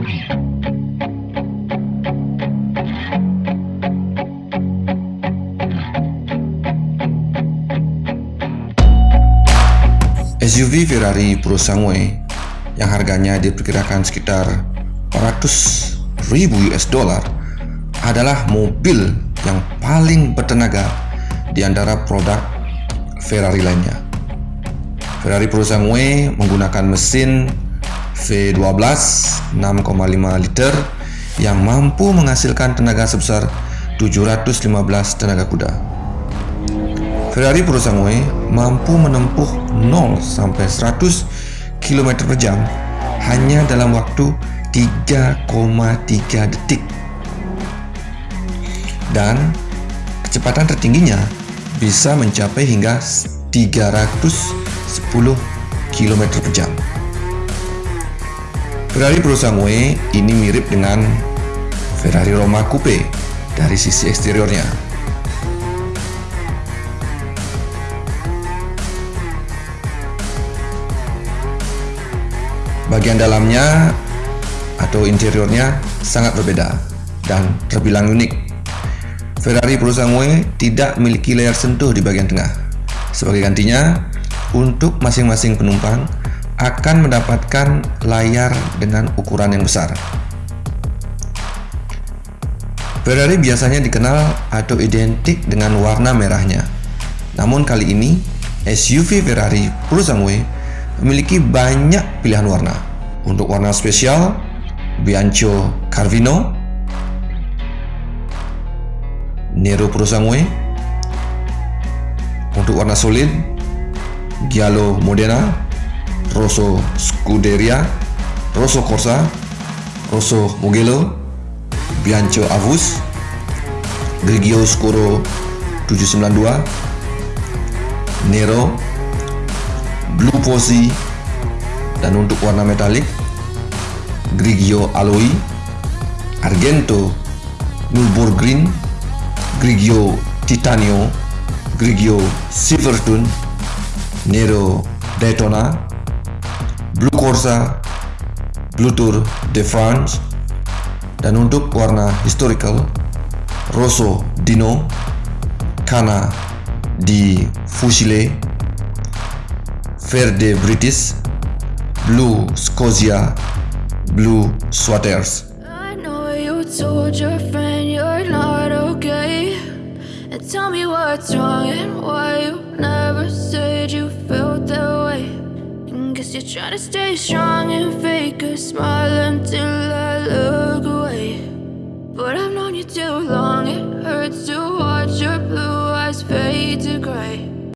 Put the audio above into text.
SUV Ferrari Pro Sangue yang harganya diperkirakan sekitar 400 ribu US dollar adalah mobil yang paling bertenaga di antara produk Ferrari lainnya. Ferrari Pro Sangue menggunakan mesin V12 6,5 liter yang mampu menghasilkan tenaga sebesar 715 tenaga kuda. Ferrari Purosangue mampu menempuh 0 sampai 100 km per jam hanya dalam waktu 3,3 detik. Dan kecepatan tertingginya bisa mencapai hingga 310 km per jam. Ferrari Purosangue ini mirip dengan Ferrari Roma Coupe dari sisi eksteriornya. Bagian dalamnya atau interiornya sangat berbeda dan terbilang unik. Ferrari Purosangue tidak memiliki layar sentuh di bagian tengah. Sebagai gantinya, untuk masing-masing penumpang akan mendapatkan layar dengan ukuran yang besar. Ferrari biasanya dikenal atau identik dengan warna merahnya. Namun kali ini, SUV Ferrari Purosangue memiliki banyak pilihan warna. Untuk warna spesial, Bianco Carvino, Nero Prosangue. Untuk warna solid, Giallo Modena, Rosso Scuderia, Rosso Corsa, Rosso Mugello, Bianco Avus, Grigio Scuro 792, Nero Blue Posy dan untuk warna metalik Grigio Alloy Argento Nürburgring Grigio Titanio Grigio Silverstone Nero Daytona Blue Corsa Blue Tour de France dan untuk warna historical Rosso Dino Cana di Fusile Verde British, Blue Scotia, Blue you told your friend you're not okay. And tell me what's wrong and why you never said you felt. You're trying to stay strong and fake a smile until I look away. But I've known you too long, it hurts to watch your blue eyes fade to gray.